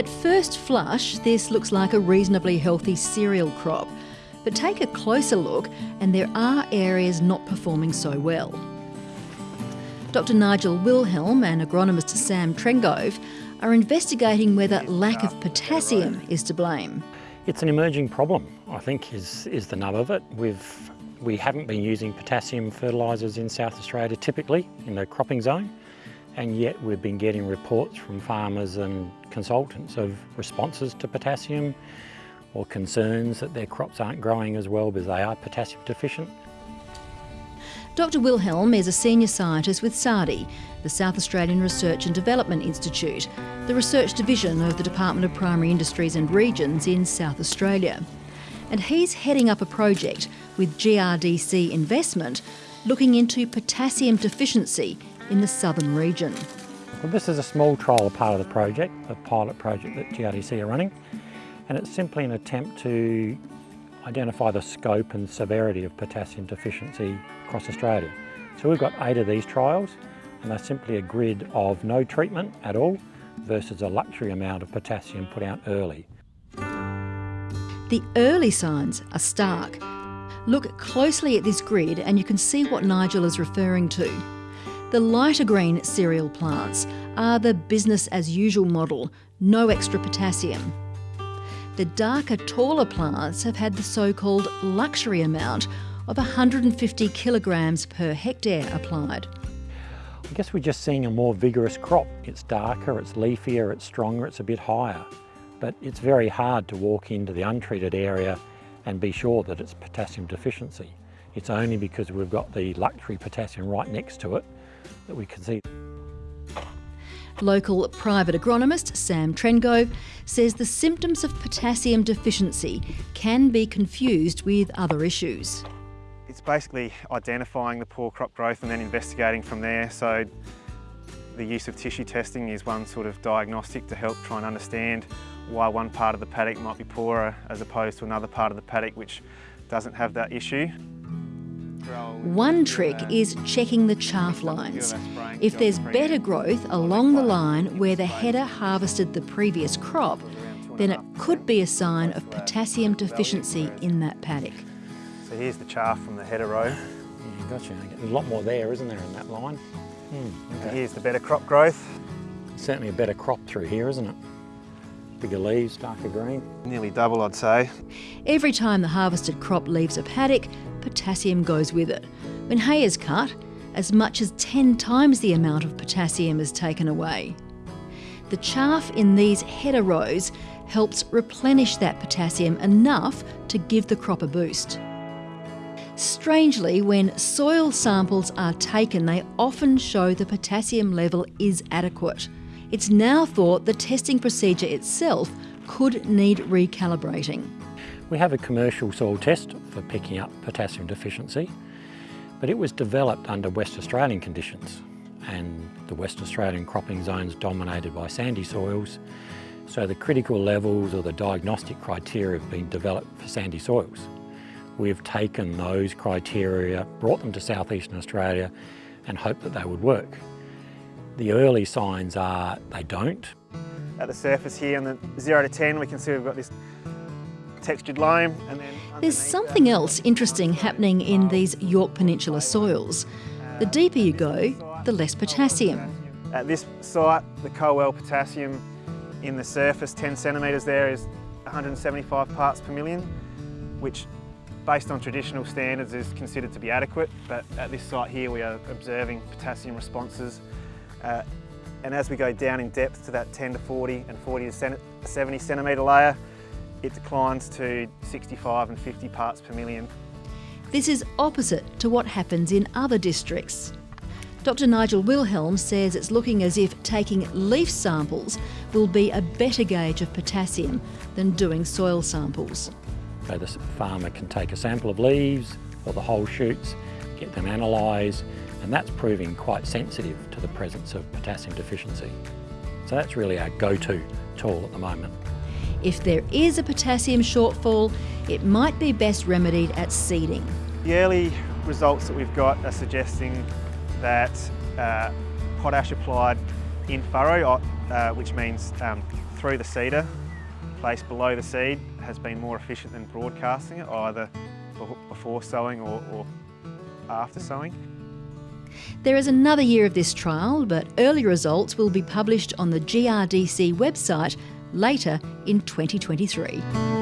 At first flush, this looks like a reasonably healthy cereal crop, but take a closer look and there are areas not performing so well. Dr Nigel Wilhelm and agronomist Sam Trengove are investigating whether lack of potassium is to blame. It's an emerging problem, I think, is, is the nub of it. We've, we haven't been using potassium fertilisers in South Australia typically in the cropping zone, and yet we've been getting reports from farmers and consultants of responses to potassium or concerns that their crops aren't growing as well because they are potassium deficient. Dr Wilhelm is a senior scientist with SARDI, the South Australian Research and Development Institute, the research division of the Department of Primary Industries and Regions in South Australia. And he's heading up a project with GRDC Investment looking into potassium deficiency in the southern region. Well, this is a small trial part of the project, a pilot project that GRDC are running, and it's simply an attempt to identify the scope and severity of potassium deficiency across Australia. So we've got eight of these trials and they're simply a grid of no treatment at all versus a luxury amount of potassium put out early. The early signs are stark. Look closely at this grid and you can see what Nigel is referring to. The lighter green cereal plants are the business as usual model, no extra potassium. The darker, taller plants have had the so-called luxury amount of 150 kilograms per hectare applied. I guess we're just seeing a more vigorous crop. It's darker, it's leafier, it's stronger, it's a bit higher. But it's very hard to walk into the untreated area and be sure that it's potassium deficiency. It's only because we've got the luxury potassium right next to it that we can see. Local private agronomist Sam Trengove says the symptoms of potassium deficiency can be confused with other issues. It's basically identifying the poor crop growth and then investigating from there. So the use of tissue testing is one sort of diagnostic to help try and understand why one part of the paddock might be poorer as opposed to another part of the paddock which doesn't have that issue. One trick is checking the chaff lines. If there's better growth along the line where the header harvested the previous crop, then it could be a sign of potassium deficiency in that paddock. So here's the chaff from the header row. Yeah, gotcha. A lot more there, isn't there, in that line? Hmm, okay. Here's the better crop growth. Certainly a better crop through here, isn't it? Bigger leaves, darker green. Nearly double, I'd say. Every time the harvested crop leaves a paddock, potassium goes with it. When hay is cut, as much as 10 times the amount of potassium is taken away. The chaff in these header rows helps replenish that potassium enough to give the crop a boost. Strangely, when soil samples are taken, they often show the potassium level is adequate. It's now thought the testing procedure itself could need recalibrating. We have a commercial soil test for picking up potassium deficiency, but it was developed under West Australian conditions and the West Australian cropping zones dominated by sandy soils, so the critical levels or the diagnostic criteria have been developed for sandy soils. We've taken those criteria, brought them to southeastern Australia and hoped that they would work. The early signs are they don't. At the surface here on the 0 to 10 we can see we've got this textured loam and then There's something else interesting happening in these Yorke Peninsula soils. The deeper you go, the less potassium. At this site, the Colwell potassium in the surface 10 centimetres there is 175 parts per million, which based on traditional standards is considered to be adequate, but at this site here we are observing potassium responses. Uh, and as we go down in depth to that 10 to 40 and 40 to 70 centimetre layer, it declines to 65 and 50 parts per million. This is opposite to what happens in other districts. Dr Nigel Wilhelm says it's looking as if taking leaf samples will be a better gauge of potassium than doing soil samples. So the farmer can take a sample of leaves or the whole shoots, get them analysed, and that's proving quite sensitive to the presence of potassium deficiency. So that's really our go-to tool at the moment. If there is a potassium shortfall, it might be best remedied at seeding. The early results that we've got are suggesting that uh, potash applied in furrow, uh, which means um, through the seeder, placed below the seed, has been more efficient than broadcasting it, either before sowing or, or after sowing. There is another year of this trial, but early results will be published on the GRDC website later in 2023.